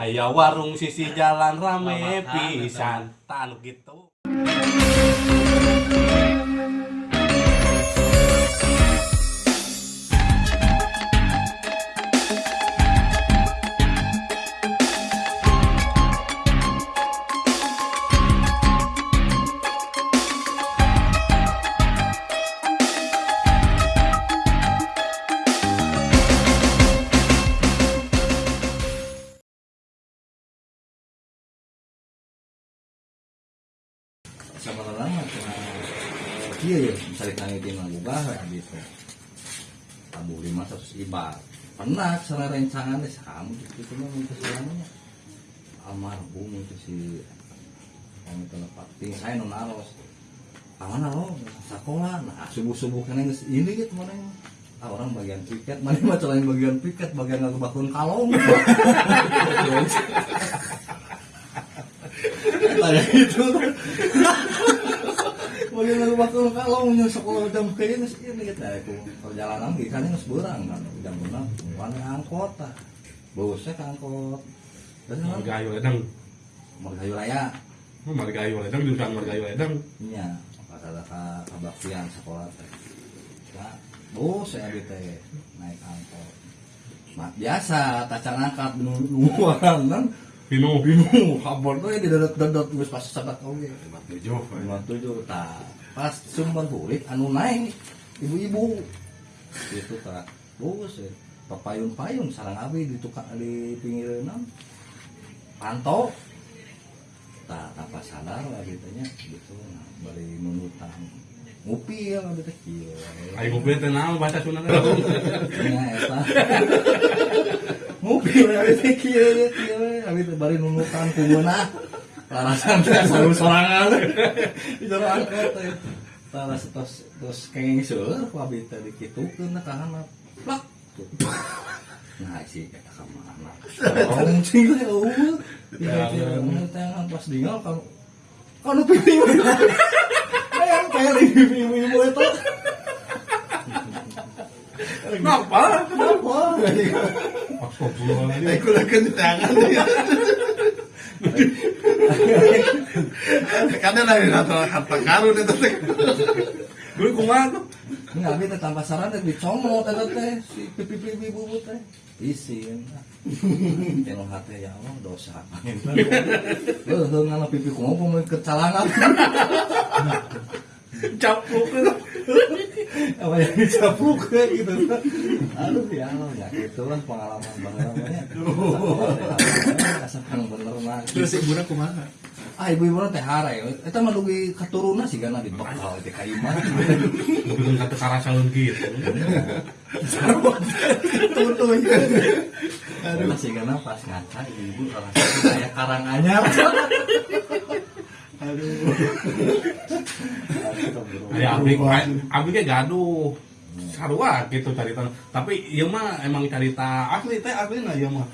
Aya warung sisi jalan rame pisan tanu gitu. Bahwa gitu. Tabu lima seratus ibar. Pernah salah rencangan deh kamu gitu. Cuma minta selamanya. Almarhum itu si yang itu lepat ting saya non aros lo sekolah. Nah subuh subuh kan yang ini gitu mana yang ah, orang bagian piket. Mana mah selain bagian piket bagian nggak bakun kalong kayak gitu bagian nggak bakun kalong yang sekolah jam kayak ini ini gitu aku perjalanan di kan nggak seberang kan jam enam mana angkot ah bosnya angkot Margayo ledang. margayu raya Margayo ledang jurusan Margayo ledang. Iya, ada ka kabaktian sekolah teh. Ya, bos saya teh naik angkot. Mak biasa tacan angkat nungguan kan. Pino. Bingung, kabur tuh di dodot-dodot geus pas sabat oge. Tujuh. Lima tujuh tah. Pas sumber hulik anu naik ibu-ibu. Itu tah. Bos ya. Papayun-payun sarang abi di tukang di pinggireunna. Pantau tak tanpa sadar lah gitu nya gitu nah, bari menutang ngupi ya gitu kieu Ayo mobil teh naon bahasa Sunda teh. nya eta ngupi gitu kieu ya kieu teh bari nunutang kumeuna larasan teh selalu sorangan di jero angkot teh taras tos tos kenging seueur ku abi teh dikitukeun na kahana plak nah si eta ka mana? Orang cing teh eueuh. Ya, teh pas dingal kalau kalau pipi kayak kayak pipi ibu itu Kenapa? kenapa. Aku lagi di tangan Karena dari nato harta karun itu teh. Gue kumaha tuh? nggak bisa tanpa saran teh dicomot eta teh si pipi pipi ibu teh. Isin. Tengok hati ya Allah dosa. Heuh ngana pipi kumaha mau kecalangan Capuk. apa yang dicapuk gitu. Aduh ya Allah ya itulah pengalaman pengalamannya asalkan bener mah Terus ibu nak ke mana? ah ibu ibu teh harai itu mah dugi keturunan sih karena dibekal teh kayu mah Bukan kata karasaun gitu. tutup. Aduh. Sih karena pas ngaca ibu orang kayak karang anyar aduh Ya abdi abdi ge gaduh. Sarua gitu cerita. Tapi ieu mah emang cerita asli teh asli na ieu mah.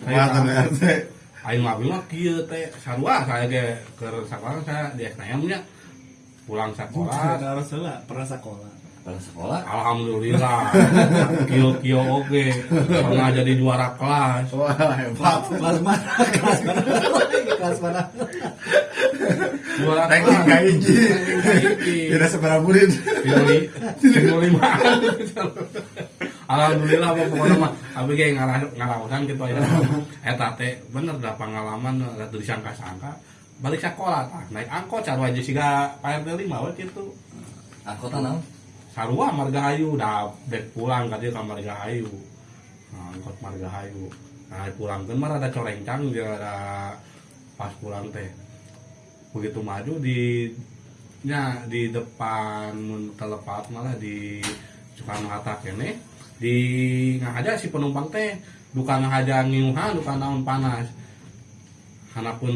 Ternyata teh. Aing mah abdi mah kieu teh sarua saya ge keur sekolah saya di SNM nya. Pulang sekolah Harus lah, pernah sekolah. Pada sekolah? Alhamdulillah. Kio Kio oke. Pernah jadi juara kelas. Wah, hebat. kelas mana? Kelas mana? Kelas mana? Juara Ranking. Tidak seberapa murid. Tinggal lima. Alhamdulillah apa pokoknya mah Abi kayak ngarah ngarawasan gitu ya. Eta teh bener dah pengalaman Gak disangka-sangka Balik sekolah tah Naik angkot Sarua aja sih gak PRT 5 we gitu. Angkota naon Sarua Margahayu Dah dek pulang ka dieu ka Margahayu nah, Angkot Margahayu Nah pulang. Kan mah ada corencang Dia ada Pas pulang teh. Begitu maju di nya di depan telepat malah di Soekarno Hatta kene di ngahaja si penumpang teh. Bukan ngahaja ngiuhan bukan naon panas. Hanapun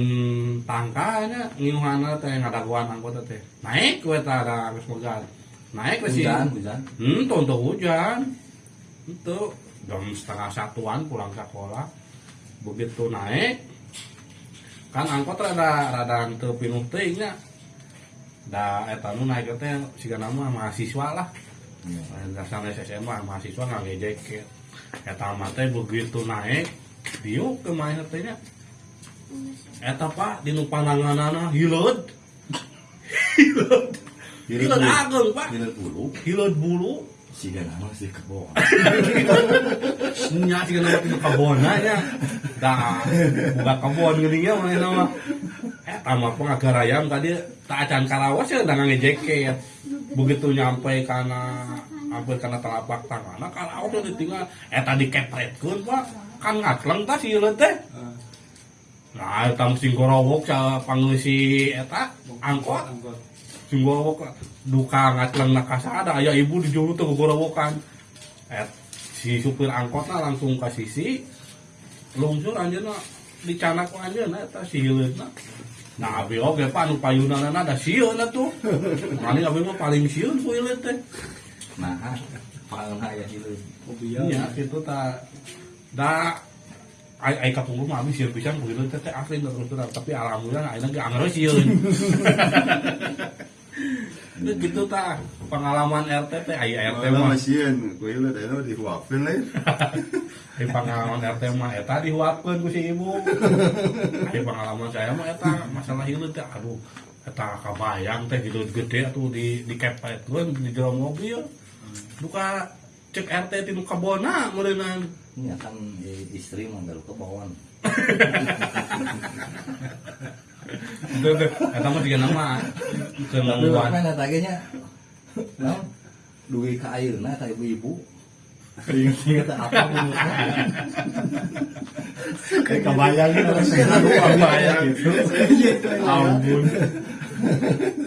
tangkanya ngiuhan teh ngadaguan anggota teh. Naik we tah ada geus megat naik we si hujan hujan. Hmm tuh untuk hujan. Itu jam setengah satuan pulang sekolah. Begitu naik kan angkot rada rada teu pinuh teuing nya da eta nu naik teh siga nama mahasiswa lah. Iya. dasarnya SMA mahasiswa nggak ngejek eta teh begitu naik diuk ke main teh nya. Eta pak di nu pandanganana hileud. Hileud hileud ageng pak. Hilir bulu, hileud bulu si nama si kebon. nya sih kana di kabona nya da buka kebon geuning ya mana nama? Eta mah pengagarayam tadi tak acan karawas ya udah ngejek begitu nyampe kana hampir kana telapak tangan kalau udah ditinggal. Eta dikepretkeun pak. Kan ngakleng tas ieu teh. Nah eta sing gorowok sa pangeusi eta angkot. Sing gorowok duka ngakleng na kasada aya ibu di juru tuh gorowokan. Et si supir angkotna langsung ka sisi. Lungsur anjeunna dicanak ku anjeunna eta si hileudna Nah, abi oge pak. Nu payunana ada sieun atuh. Mani abi mah paling sieun ku ieu teh. Nah, pangan aya hilir. Iya, itu ta. Da ai ai kapungkur mah abi sieun pisan ku ieu teh. Asli terus terang tapi alhamdulillah ayeuna ge anggar sieun. Itu gitu ta pengalaman RT teh ai RT mah masieun, kuy lu tadi dihuapin lain. ai pengalaman RT mah eta dihuapkeun ku si ibu. Ai pengalaman saya mah eta masalah hileud teh aduh eta kabayang teh hileud gede atuh di di kepetkeun di jero mobil. Duka cek RT ti nu kabona meureunan. Ini akan istri manggil ke bawaan. Eta mah dieu nama Tapi apa yang tagenya? Nah, duit ke air, nah tak ibu-ibu. Ingat apa bunusnya? Kayak kebayang gitu. Kebayang. gitu. Ampun.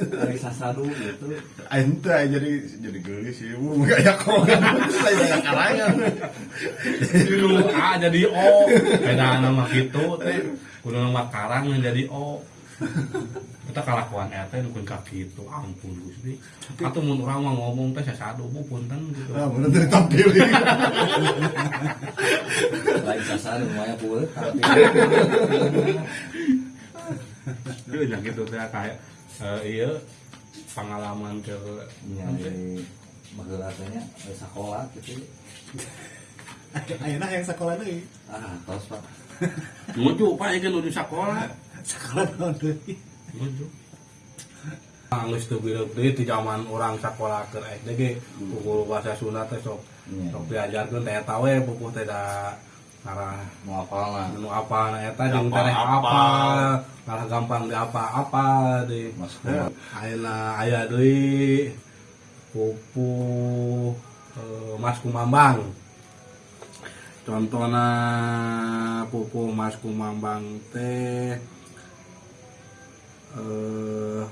Dari sasadu gitu. Ente aja jadi jadi geli sih, ibu nggak ya kok. Saya banyak karangan. Dulu A jadi O. Beda nama gitu teh. Kudu nama karang yang jadi O. Kita kalakuan RT nukun kaki itu ampun Gusti. Atau mun urang mah ngomong teh sasado bu punten gitu. Nah, bener dari tampil. Lain sasadu lumayan pula. Tapi nya gitu teh kayak eh, iya pengalaman ke ya, di magelatnya sekolah gitu. Ayeuna yang sekolah deui. Ah, tos pak. Nuju pak ieu nuju sekolah. Sekolah naon deui? Nuju. Anggus tuh bilang deui di zaman orang sekolah ke SD ge pukul bahasa Sunda teh sok Iya. sok diajarkeun teh we pupuh teh da ngarah Mau apa lah? anu apa na eta jeung teh apa. malah gampang di apa-apa di Mas sekolah. ayeuna aya deui pupuh eh, Mas Kumambang contohna pupuh Mas Kumambang teh eh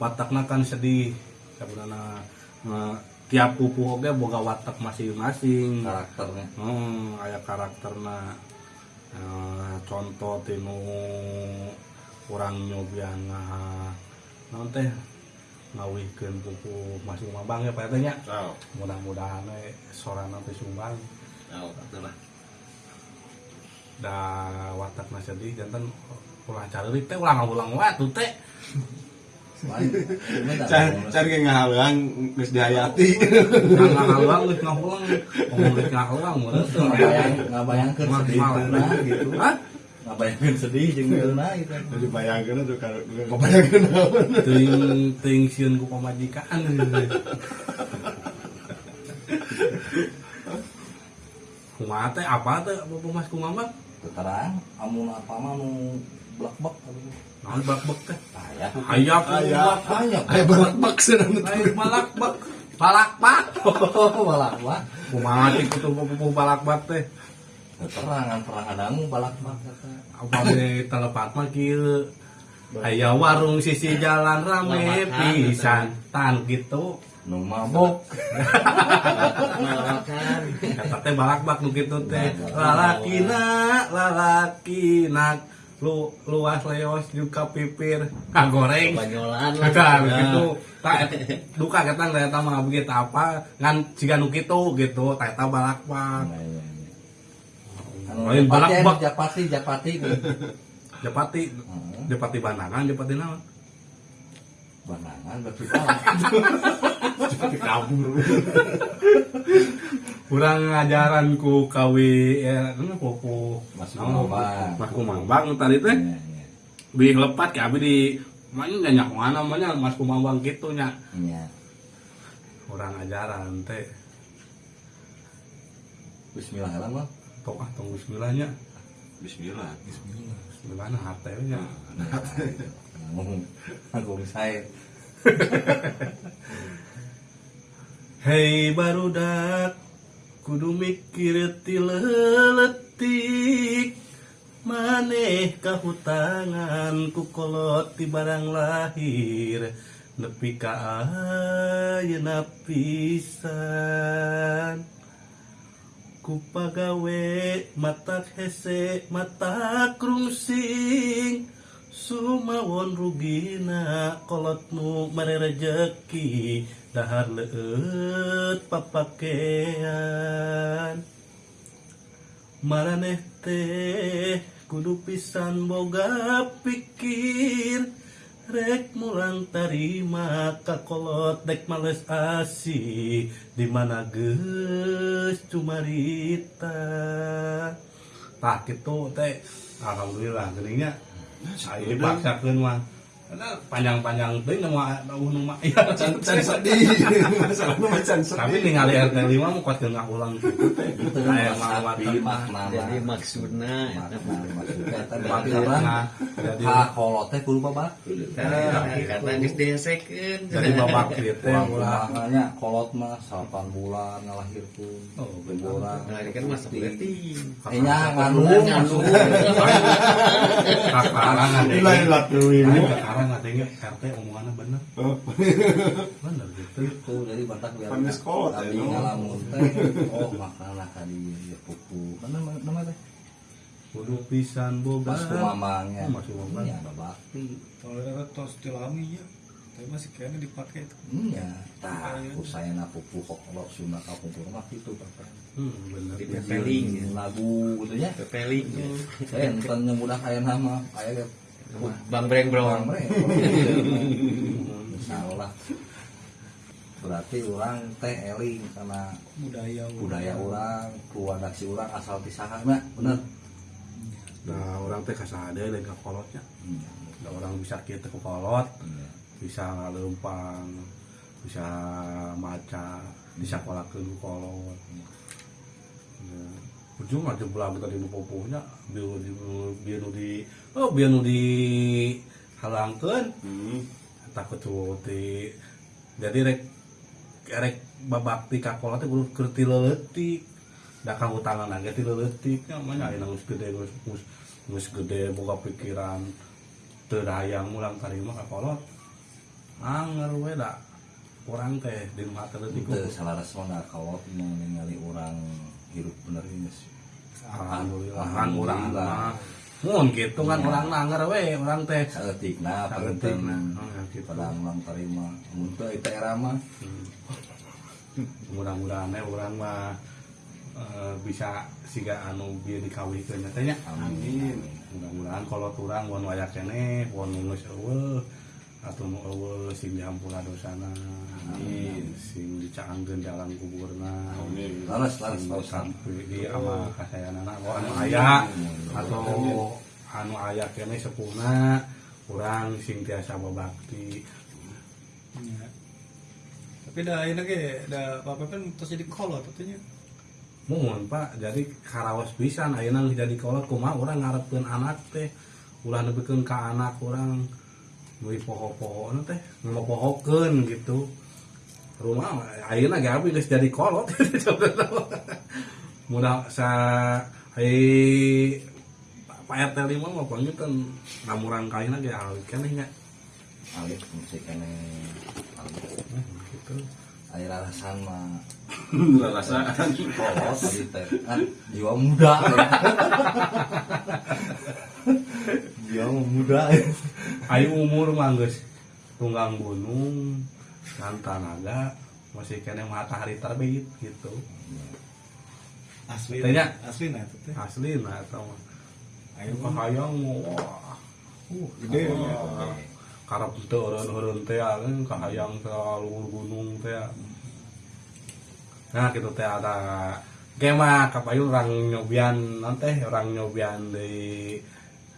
watakna kan sedih sebenarnya tiap pupuh oge boga watak masing-masing Karakternya. Hmm, aya karakterna Eh, contoh tinu kurang nyobian naon teh ngawihkeun pupu masih mabang ya Pak Teh nya. Tahu. Mudah-mudahan we sorana teh sumbang betul lah. da watakna sedih janten ulah cari teh ulah ngulang wae tuh teh. Can can kayak ngahalang geus dihayati. Nggak halang geus ngapulang. Ngomong geus ngahalang meureun teu Ngabayang, ngabayangkeun Mal- sedih mal- geulna gitu. Hah? Ngabayangkeun sedih jeung geulna gitu. Jadi bayangkeun tuh kalau kebayangkeun naon. Teuing teuing sieun ku pamajikan. Kumaha teh apa teh Bapak Mas kumaha? Terang, amun apa mah nu blak-blak. Naon bak-bak teh? Aya. Hayap Hayap. Aya. Kayak balak-bak sedang Ai balak-bak. Balak-bak. balak-blak. Kumaha teh kutu pupu balak-bak teh? Terangan perang adangu balak-blak kata. Apa we telepat mah kieu. Aya warung sisi jalan rame pisan tan gitu. Nu mabok. Kata teh balak-bak nu kitu teh. Lalakina, lalakina lu luas leos juga pipir goreng Banyolan kan gitu tak duka kita nggak tahu mah begitu apa ngan jika nu gitu gitu tak tahu balak-bak Anu Lain balak-bak. Japati, Japati. Japati Heeh. Japati bandangan Japati naon Banangan berarti balak. Kabur. kurang ngajaran ku kawi ya kan ku ku Mas naon, Kumambang. Mas Kumambang tadi teh Iya, iya. bi lepat ka abi di mana nyanyak mana mana Mas Kumambang gitu nya Iya. kurang ajaran teh Bismillah lah bang. tok ah tunggu sembilanya Bismillah. Gimana hartanya Ngomong ngomong saya. Hei barudak kudu mikir tileletik maneh kahutangan ti barang lahir. Nepi ka ayeuna pisan. Kupagawe matak hese matak rungsing Sumawon rugina kolot nu mere rejeki dahar leut papakean. Maraneh teh kudu pisan boga pikir rek mulang tarima kakolot dek males asi di mana geus cumarita Tah gitu teh. Alhamdulillah geningnya saya dipaksakeun mah karena panjang-panjang teh nama nu mah iya Can sedih. Salah nu macan tapi sedih. ningali RT 5 mah kuat geus ulang. Gitu teh mawatan makna jadi maksudnya eta makna orang jadi kakolotnya kudu babakti. kata geus dihesekeun jadi babak gitu teh. Kolot mah 8 bulan ngalahirkeun. Oh, bener. Orang. nah ini kan masa berarti. Eh nya lah tuh Aing ibu. Sekarang katanya RT omongannya bener. Bener gitu. Itu jadi batak biar Pan geus kolot, Abi ya, ngalamun teh. Oh makna kadi pupu kan nama nama teh Kudu pisan boga Mas kumamangnya Oh, Mas Kumamang. iya babakti Kalau ada tos tilami ya, tapi masih kayaknya dipakai itu. iya tah usayana pupu kok kalau sunat aku rumah itu bapak Hmm bener Di pepeling ya. lagu gitu ya pepeling ya. saya enten yang mudah aya nama aya ge bang breng Bang bro Bre. Insyaallah. Berarti orang teh eling karena Budaya budaya orang, keluarga si orang asal di sahana, bener. Nah orang teh kasada dan kakolotnya Hmm. Nah, orang bisa kita ke kolot Iya. Bisa ngalempang Bisa maca Bisa kolak ke kolot Ya. Ujung aja belang tadi nu popohnya biar di biar nu di oh biar nu di halangkeun Hmm. takut tuh jadi rek rek babakti kakola teh kudu keur ti leutik da kamu tangan aja ti leutik namanya aya geus gede geus geus geus gede boga pikiran teu hayang mulang tarima kakolot anger we da urang teh di rumah teh leutik Itu salah resmona kalau mau ningali orang hidup bener ini sih. alhamdulillah. Kan urang Alhamdulillah. mah mun gitu kan urang nanger we urang teh. Oh, ya, gitu. pada ulang terima. Mun teu eta era mah. Hmm. mudah-mudahan ya orang mah eh, bisa siga anu bieu dikawihkeun nya teh nya amin. mudah-mudahan kalau turang wan waya kene wan geus eueuh atuh nu eueuh sing diampura dosana Amin. sing dicaangkeun dalam kuburna Amin. Laras laras Ustaz. sampai di ama oh, anu aya atau anu aya kene sepuhna urang sing tiasa babakti Ya. Tapi dah ini ge, dah apa kan terus jadi kolot katanya. Mohon pak, jadi karawas pisan ayeuna jadi kolot. Kumaha urang ngarepkeun anak teh? Ulah nepikeun ka anak urang beli poho-poho teh ngepohokeun gitu. Rumah ayeuna ge abi geus jadi kolot. Mudah sa hai Pak RT 5 mah panggilkan namuran kaina ge alih keneh nya Alif musik kene alif. Eh, gitu Air alasan mah Rasaan. kolot tadi teh kan jiwa muda. jiwa muda. Ayo umur mah geus tunggang gunung dan tanaga masih kena matahari terbit gitu Asli. Tanya. Asli nah itu teh. asli nah atau Ayo mah hayang wah uh Gede, wah. Karep teu eureun-eureun teh kan kahayang teh luhur gunung teh. Nah gitu teh ada Gema kapayu orang nyobian nanti orang nyobian di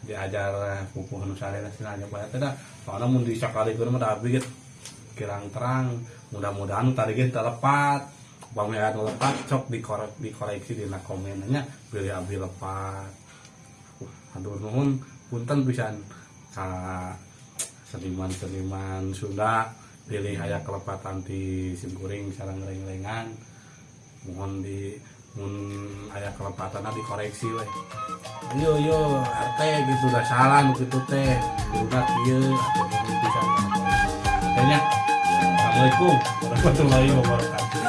diajar pupuh nu sarena sina nyoba teh da soalnya mun disakalikeun mah da abdi kirang terang mudah-mudahan tadi kita lepat. Bang ya lepat cok dikorek dikoreksi di komennya pilih abdi lepat. Aduh nuhun punten pisan. Ka seniman-seniman Sunda pilih aya kelepatan di simkuring sareng leng-lengan mohon di mun aya kelepatan dikoreksi we yo yo arte gitu udah salah nu kitu teh pisan kana koreksi. Tanya. Assalamualaikum warahmatullahi wabarakatuh